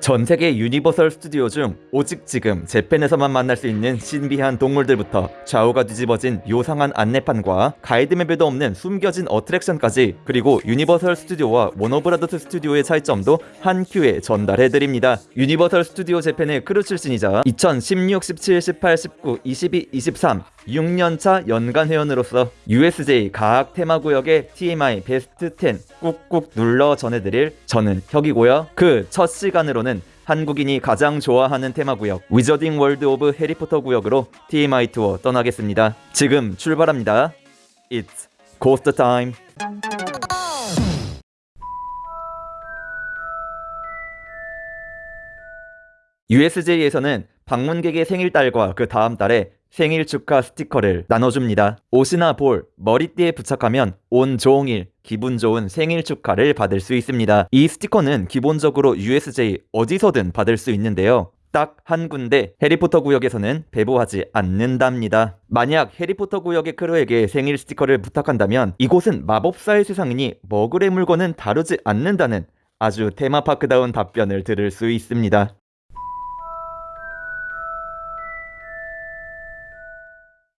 전 세계 유니버설 스튜디오 중 오직 지금 재팬에서만 만날 수 있는 신비한 동물들부터 좌우가 뒤집어진 요상한 안내판과 guide map에도 없는 숨겨진 attraction까지 그리고 유니버설 스튜디오와 워너브라더스 스튜디오의 차이점도 한 큐에 전달해드립니다. 유니버설 스튜디오 재팬의 크루 출신이자 2016, 17, 18, 19, 22, 23 6년차 연간 회원으로서 USJ 각 테마구역의 TMI 베스트 10 꾹꾹 눌러 전해드릴 저는 혁이고요. 그 첫 시간으로는 한국인이 가장 좋아하는 테마구역 위저딩 월드 오브 해리포터 구역으로 TMI 투어 떠나겠습니다. 지금 출발합니다. It's Ghost Time. USJ에서는 방문객의 생일달과 그 다음 달에 생일 축하 스티커를 나눠줍니다. 옷이나 볼, 머리띠에 부착하면 온종일 기분 좋은 생일 축하를 받을 수 있습니다. 이 스티커는 기본적으로 USJ 어디서든 받을 수 있는데요. 딱한 군데 해리포터 구역에서는 배부하지 않는답니다. 만약 해리포터 구역의 크루에게 생일 스티커를 부탁한다면 이곳은 마법사의 세상이니 머글의 물건은 다루지 않는다는 아주 테마파크다운 답변을 들을 수 있습니다.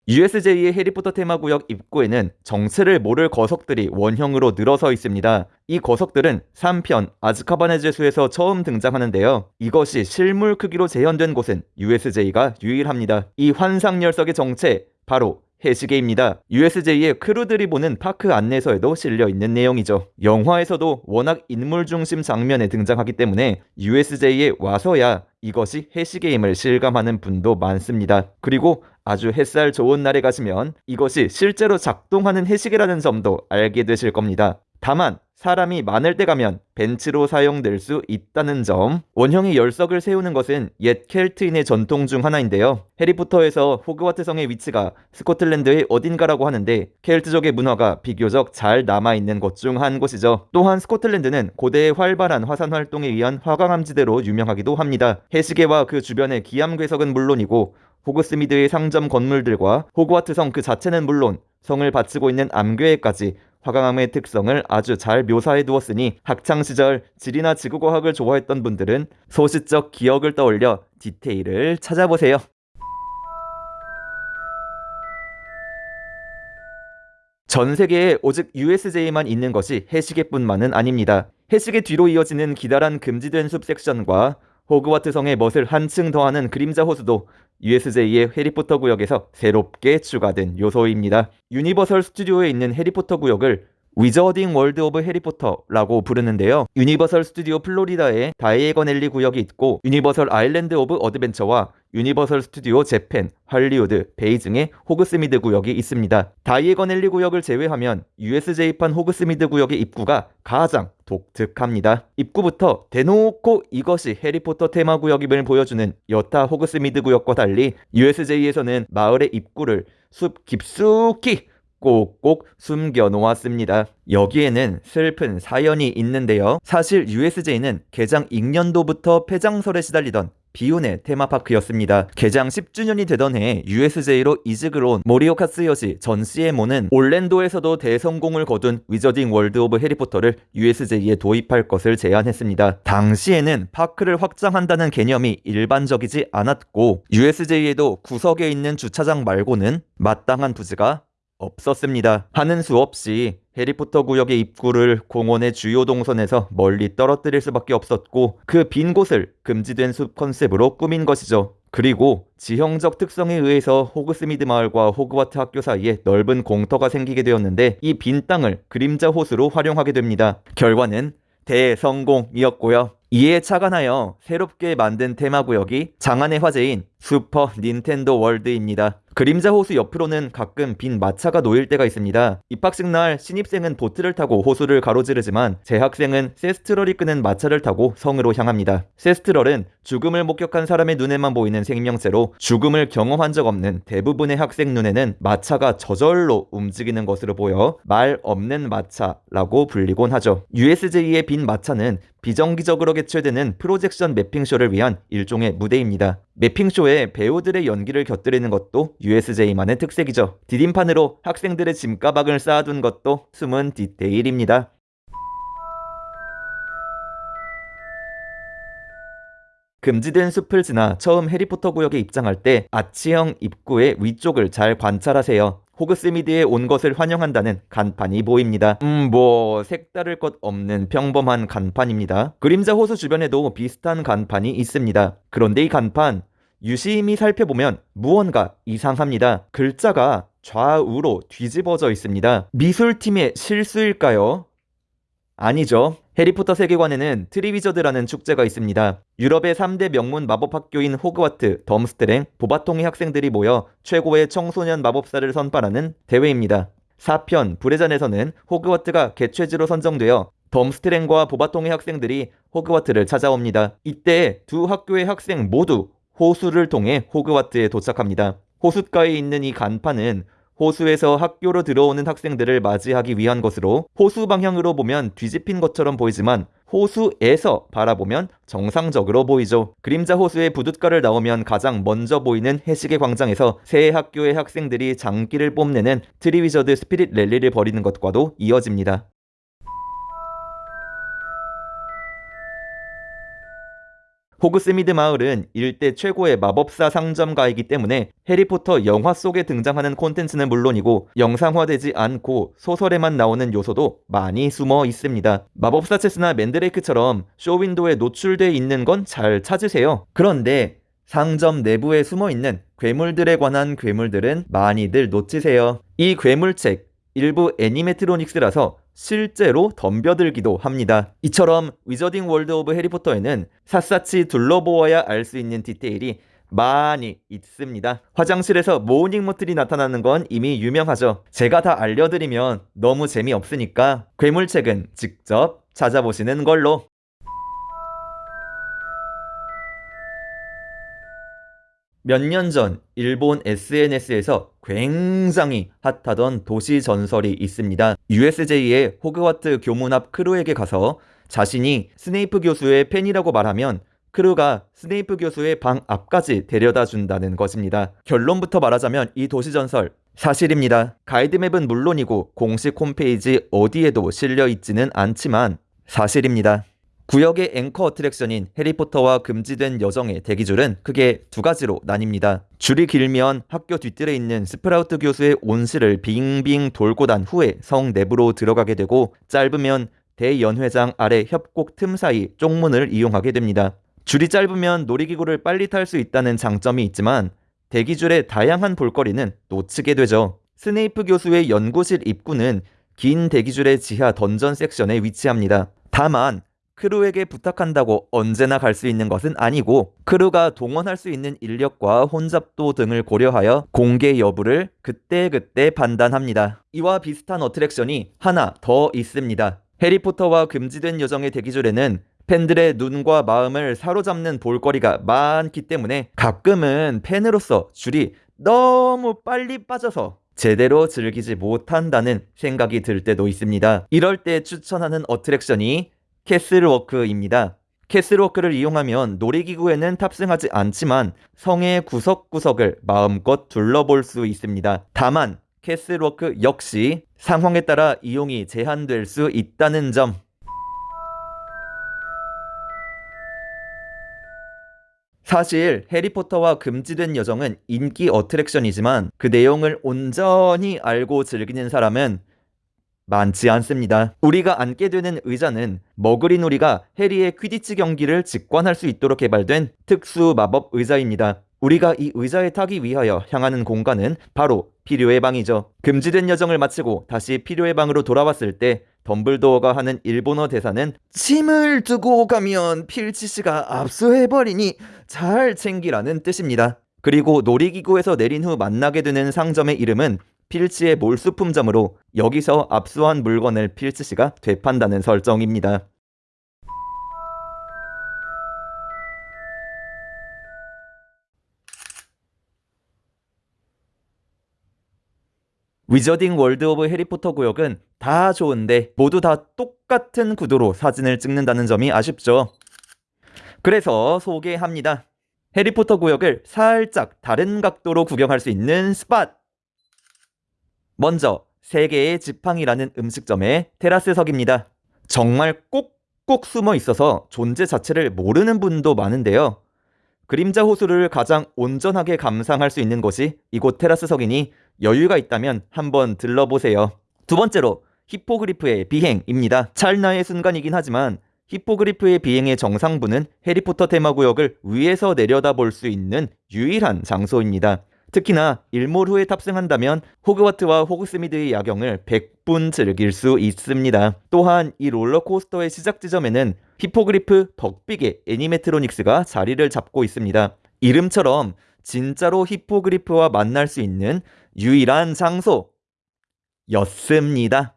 USJ의 해리포터 테마구역 입구에는 정체를 모를 거석들이 원형으로 늘어서 있습니다. 이 거석들은 3편 아즈카반의 죄수에서 처음 등장하는데요. 이것이 실물 크기로 재현된 곳은 USJ가 유일합니다. 이 환상 녀석의 정체 바로 해시계입니다. USJ의 크루들이 보는 파크 안내서에도 실려 있는 내용이죠. 영화에서도 워낙 인물 중심 장면에 등장하기 때문에 USJ에 와서야 이것이 해시게임을 실감하는 분도 많습니다. 그리고 아주 햇살 좋은 날에 가시면 이것이 실제로 작동하는 해시계라는 점도 알게 되실 겁니다. 다만 사람이 많을 때 가면 벤치로 사용될 수 있다는 점. 원형의 열석을 세우는 것은 옛 켈트인의 전통 중 하나인데요. 해리포터에서 호그와트 성의 위치가 스코틀랜드의 어딘가라고 하는데 켈트족의 문화가 비교적 잘 남아있는 곳 중 한 곳이죠. 또한 스코틀랜드는 고대의 활발한 화산 활동에 의한 화강암지대로 유명하기도 합니다. 해시계와 그 주변의 기암괴석은 물론이고 호그스미드의 상점 건물들과 호그와트 성 그 자체는 물론 성을 바치고 있는 암괴에까지 화강암의 특성을 아주 잘 묘사해 두었으니 학창시절 지리나 지구과학을 좋아했던 분들은 소시적 기억을 떠올려 디테일을 찾아보세요. 전 세계에 오직 USJ만 있는 것이 해시계뿐만은 아닙니다. 해시계 뒤로 이어지는 기다란 금지된 숲 섹션과 호그와트 성의 멋을 한층 더하는 그림자 호수도 USJ의 해리포터 구역에서 새롭게 추가된 요소입니다. 유니버설 스튜디오에 있는 해리포터 구역을 위저딩 월드 오브 해리포터라고 부르는데요. 유니버설 스튜디오 플로리다에 다이에건 앨리 구역이 있고 유니버설 아일랜드 오브 어드벤처와 유니버설 스튜디오 재팬, 할리우드, 베이징의 호그스미드 구역이 있습니다. 다이에건 앨리 구역을 제외하면 USJ판 호그스미드 구역의 입구가 가장 독특합니다. 입구부터 대놓고 이것이 해리포터 테마 구역임을 보여주는 여타 호그스미드 구역과 달리 USJ에서는 마을의 입구를 숲 깊숙이 꼭꼭 숨겨 놓았습니다. 여기에는 슬픈 사연이 있는데요. 사실 USJ는 개장 익년도부터 폐장설에 시달리던 비운의 테마파크였습니다. 개장 10주년이 되던 해 USJ로 이직을 온 모리오카 츠요시 전 CMO는 올랜도에서도 대성공을 거둔 위저딩 월드 오브 해리포터를 USJ에 도입할 것을 제안했습니다. 당시에는 park를 확장한다는 개념이 일반적이지 않았고 USJ에도 구석에 있는 주차장 말고는 마땅한 부지가 없었습니다. 하는 수 없이 해리포터 구역의 입구를 공원의 주요 동선에서 멀리 떨어뜨릴 수밖에 없었고 그 빈 곳을 금지된 숲 컨셉으로 꾸민 것이죠. 그리고 지형적 특성에 의해서 호그스미드 마을과 호그와트 학교 사이에 넓은 공터가 생기게 되었는데 이 빈 땅을 그림자 호수로 활용하게 됩니다. 결과는 대성공이었고요. 이에 착안하여 새롭게 만든 테마구역이 장안의 화제인 슈퍼 닌텐도 월드입니다. 그림자 호수 옆으로는 가끔 빈 마차가 놓일 때가 있습니다. 입학식 날 신입생은 보트를 타고 호수를 가로지르지만 재학생은 세스트럴이 끄는 마차를 타고 성으로 향합니다. 세스트럴은 죽음을 목격한 사람의 눈에만 보이는 생명체로 죽음을 경험한 적 없는 대부분의 학생 눈에는 마차가 저절로 움직이는 것으로 보여 말 없는 마차라고 불리곤 하죠. USJ의 빈 마차는 비정기적으로 개최되는 projection mapping쇼를 위한 일종의 무대입니다. mapping쇼에 배우들의 연기를 곁들이는 것도 USJ만의 특색이죠. 디딤판으로 학생들의 짐가방을 쌓아둔 것도 숨은 디테일입니다. 금지된 숲을 지나 처음 해리포터 구역에 입장할 때 아치형 입구의 위쪽을 잘 관찰하세요. 호그스미드에 온 것을 환영한다는 간판이 보입니다. 음, 뭐 색다를 것 없는 평범한 간판입니다. 그림자 호수 주변에도 비슷한 간판이 있습니다. 그런데 이 간판 유심히 살펴보면 무언가 이상합니다. 글자가 좌우로 뒤집어져 있습니다. 미술팀의 실수일까요? 아니죠. 해리포터 세계관에는 트리위저드라는 축제가 있습니다. 유럽의 3대 명문 마법학교인 호그와트, 덤스트랭, 보바통의 학생들이 모여 최고의 청소년 마법사를 선발하는 대회입니다. 4편 불의 잔에서는 호그와트가 개최지로 선정되어 덤스트랭과 보바통의 학생들이 호그와트를 찾아옵니다. 이때 두 학교의 학생 모두 호수를 통해 호그와트에 도착합니다. 호숫가에 있는 이 간판은 호수에서 학교로 들어오는 학생들을 맞이하기 위한 것으로 호수 방향으로 보면 뒤집힌 것처럼 보이지만 호수에서 바라보면 정상적으로 보이죠. 그림자 호수의 부둣가를 나오면 가장 먼저 보이는 해시계 광장에서 세 학교의 학생들이 장기를 뽐내는 트리위저드 Spirit Rally를 벌이는 것과도 이어집니다. 호그스미드 마을은 일대 최고의 마법사 상점가이기 때문에 해리포터 영화 속에 등장하는 콘텐츠는 물론이고 영상화되지 않고 소설에만 나오는 요소도 많이 숨어 있습니다. 마법사 체스나 맨드레이크처럼 쇼윈도에 노출돼 있는 건 잘 찾으세요. 그런데 상점 내부에 숨어 있는 괴물들에 관한 괴물책은 많이들 놓치세요. 이 괴물책 일부 animatronics라서 실제로 덤벼들기도 합니다. 이처럼 위저딩 월드 오브 해리포터에는 샅샅이 둘러보아야 알 수 있는 디테일이 많이 있습니다. 화장실에서 모우닝 머틀이 나타나는 건 이미 유명하죠. 제가 다 알려드리면 너무 재미없으니까 괴물책은 직접 찾아보시는 걸로. 몇 년 전 일본 SNS에서 굉장히 핫하던 도시 전설이 있습니다. USJ의 호그와트 교문 앞 crew에게 가서 자신이 스네이프 교수의 팬이라고 말하면 crew가 스네이프 교수의 방 앞까지 데려다 준다는 것입니다. 결론부터 말하자면 이 도시 전설 사실입니다. guide map은 물론이고 공식 홈페이지 어디에도 실려 있지는 않지만 사실입니다. 구역의 anchor attraction인 해리포터와 금지된 여정의 대기줄은 크게 두 가지로 나뉩니다. 줄이 길면 학교 뒤뜰에 있는 스프라우트 교수의 온실을 빙빙 돌고 난 후에 성 내부로 들어가게 되고 짧으면 대연회장 아래 협곡 틈 사이 쪽문을 이용하게 됩니다. 줄이 짧으면 놀이기구를 빨리 탈 수 있다는 장점이 있지만 대기줄의 다양한 볼거리는 놓치게 되죠. 스네이프 교수의 연구실 입구는 긴 대기줄의 지하 dungeon section에 위치합니다. 다만 crew에게 부탁한다고 언제나 갈 수 있는 것은 아니고 crew가 동원할 수 있는 인력과 혼잡도 등을 고려하여 공개 여부를 그때그때 판단합니다. 이와 비슷한 attraction이 하나 더 있습니다. 해리포터와 금지된 여정의 대기줄에는 팬들의 눈과 마음을 사로잡는 볼거리가 많기 때문에 가끔은 팬으로서 줄이 너무 빨리 빠져서 제대로 즐기지 못한다는 생각이 들 때도 있습니다. 이럴 때 추천하는 어트랙션이 캐슬워크입니다. 캐슬워크를 이용하면 놀이기구에는 탑승하지 않지만 성의 구석구석을 마음껏 둘러볼 수 있습니다. 다만 캐슬워크 역시 상황에 따라 이용이 제한될 수 있다는 점 사실 해리포터와 금지된 여정은 인기 어트랙션이지만 그 내용을 온전히 알고 즐기는 사람은 많지 않습니다. 우리가 앉게 되는 의자는 머그린 우리가 해리의 퀴디치 경기를 직관할 수 있도록 개발된 특수 마법 의자입니다. 우리가 이 의자에 타기 위하여 향하는 공간은 바로 필요의 방이죠. 금지된 여정을 마치고 다시 필요의 방으로 돌아왔을 때 덤블도어가 하는 일본어 대사는 짐을 두고 가면 필치 씨가 압수해버리니 잘 챙기라는 뜻입니다. 그리고 놀이기구에서 내린 후 만나게 되는 상점의 이름은 필치의 몰수품점으로 여기서 압수한 물건을 필치 씨가 되판다는 설정입니다. 위저딩 월드 오브 해리포터 구역은 다 좋은데 모두 다 똑같은 구도로 사진을 찍는다는 점이 아쉽죠. 그래서 소개합니다. 해리포터 구역을 살짝 다른 각도로 구경할 수 있는 스팟! 먼저 세계의 지팡이라는 음식점의 테라스석입니다. 정말 꼭꼭 숨어 있어서 존재 자체를 모르는 분도 많은데요. 그림자 호수를 가장 온전하게 감상할 수 있는 곳이 이곳 테라스석이니 여유가 있다면 한번 들러보세요. 두 번째로 히포그리프의 비행입니다. 찰나의 순간이긴 하지만 히포그리프의 비행의 정상부는 해리포터 테마구역을 위에서 내려다볼 수 있는 유일한 장소입니다. 특히나 일몰 후에 탑승한다면 호그와트와 호그스미드의 야경을 100분 즐길 수 있습니다. 또한 이 롤러코스터의 시작 지점에는 히포그리프 벅빅의 animatronics가 자리를 잡고 있습니다. 이름처럼 진짜로 히포그리프와 만날 수 있는 유일한 장소였습니다.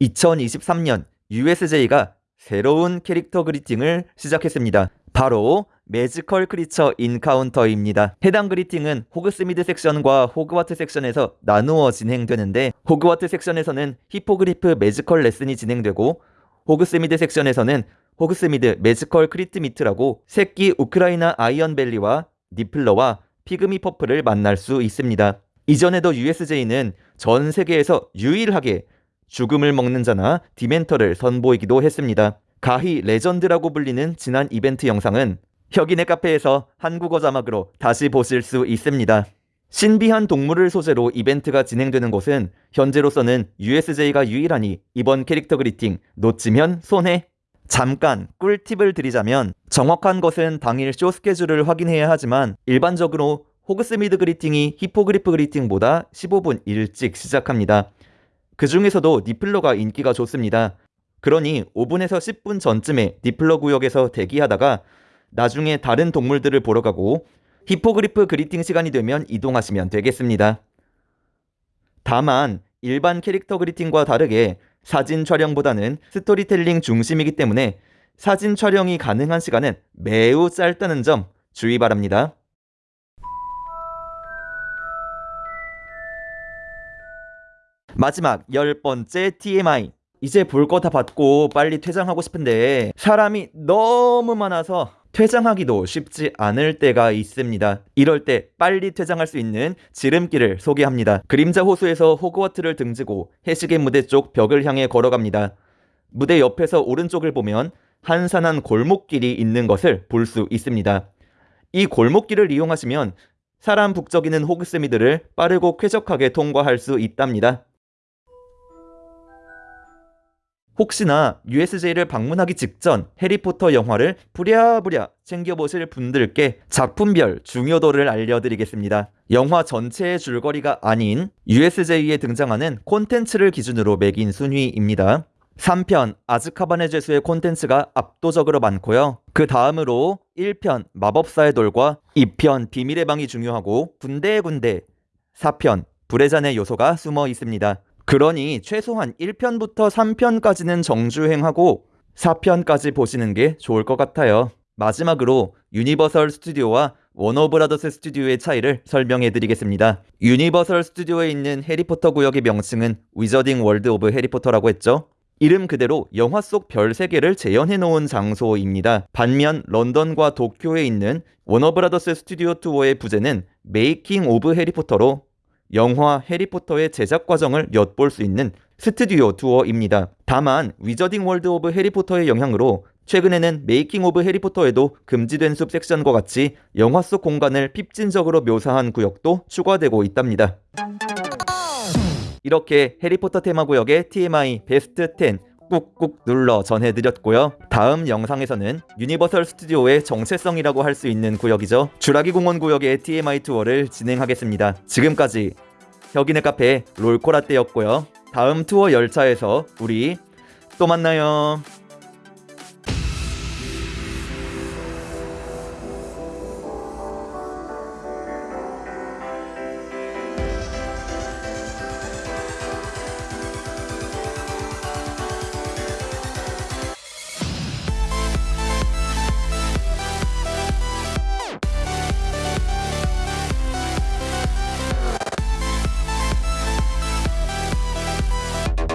2023년 USJ가 새로운 캐릭터 greeting을 시작했습니다. 바로 Magical Creature Encounter입니다. 해당 greeting은 호그스미드 섹션과 호그와트 섹션에서 나누어 진행되는데 호그와트 섹션에서는 히포그리프 Magical Lesson이 진행되고 호그스미드 섹션에서는 호그스미드 Magical Creature Meet라고 새끼 우크라이나 아이언벨리와 니플러와 피그미 퍼프를 만날 수 있습니다. 이전에도 USJ는 전 세계에서 유일하게 죽음을 먹는 자나 디멘터를 선보이기도 했습니다. 가히 레전드라고 불리는 지난 이벤트 영상은 혁인의 카페에서 한국어 자막으로 다시 보실 수 있습니다. 신비한 동물을 소재로 이벤트가 진행되는 곳은 현재로서는 USJ가 유일하니 이번 캐릭터 greeting 놓치면 손해. 잠깐 꿀팁을 드리자면 정확한 것은 당일 쇼 스케줄을 확인해야 하지만 일반적으로 호그스미드 greeting이 히포그리프 greeting보다 15분 일찍 시작합니다. 그 중에서도 니플러가 인기가 좋습니다. 그러니 5분에서 10분 전쯤에 니플러 구역에서 대기하다가 나중에 다른 동물들을 보러 가고 히포그리프 greeting 시간이 되면 이동하시면 되겠습니다. 다만 일반 캐릭터 greeting과 다르게 사진 촬영보다는 스토리텔링 중심이기 때문에 사진 촬영이 가능한 시간은 매우 짧다는 점 주의 바랍니다. 마지막 열 번째 TMI. 이제 볼 거 다 봤고 빨리 퇴장하고 싶은데 사람이 너무 많아서 퇴장하기도 쉽지 않을 때가 있습니다. 이럴 때 빨리 퇴장할 수 있는 지름길을 소개합니다. 그림자 호수에서 호그와트를 등지고 해시계 무대 쪽 벽을 향해 걸어갑니다. 무대 옆에서 오른쪽을 보면 한산한 골목길이 있는 것을 볼 수 있습니다. 이 골목길을 이용하시면 사람 북적이는 호그스미드를 빠르고 쾌적하게 통과할 수 있답니다. 혹시나 USJ를 방문하기 직전 해리포터 영화를 부랴부랴 챙겨보실 분들께 작품별 중요도를 알려드리겠습니다. 영화 전체의 줄거리가 아닌 USJ에 등장하는 콘텐츠를 기준으로 매긴 순위입니다. 3편 아즈카반의 죄수의 콘텐츠가 압도적으로 많고요. 그 다음으로 1편 마법사의 돌과 2편 비밀의 방이 중요하고 군데군데 4편 불의 잔의 요소가 숨어 있습니다. 그러니 최소한 1편부터 3편까지는 정주행하고 4편까지 보시는 게 좋을 것 같아요. 마지막으로 유니버설 스튜디오와 워너브라더스 스튜디오의 차이를 설명해 드리겠습니다. 유니버설 스튜디오에 있는 해리포터 구역의 명칭은 위저딩 월드 오브 해리포터라고 했죠. 이름 그대로 영화 속 별 세계를 재현해 놓은 장소입니다. 반면 런던과 도쿄에 있는 워너브라더스 스튜디오 투어의 부제는 메이킹 오브 해리포터로 영화 해리포터의 제작 과정을 엿볼 수 있는 스튜디오 투어입니다. 다만 위저딩 월드 오브 해리포터의 영향으로 최근에는 메이킹 오브 해리포터에도 금지된 숲 섹션과 같이 영화 속 공간을 핍진적으로 묘사한 구역도 추가되고 있답니다. 이렇게 해리포터 테마 구역의 TMI 베스트 10 꾹꾹 눌러 전해드렸고요. 다음 영상에서는 유니버설 스튜디오의 정체성이라고 할 수 있는 구역이죠. 주라기 공원 구역의 TMI 투어를 진행하겠습니다. 지금까지 혁인의 카페 롤코라떼였고요. 다음 투어 열차에서 우리 또 만나요.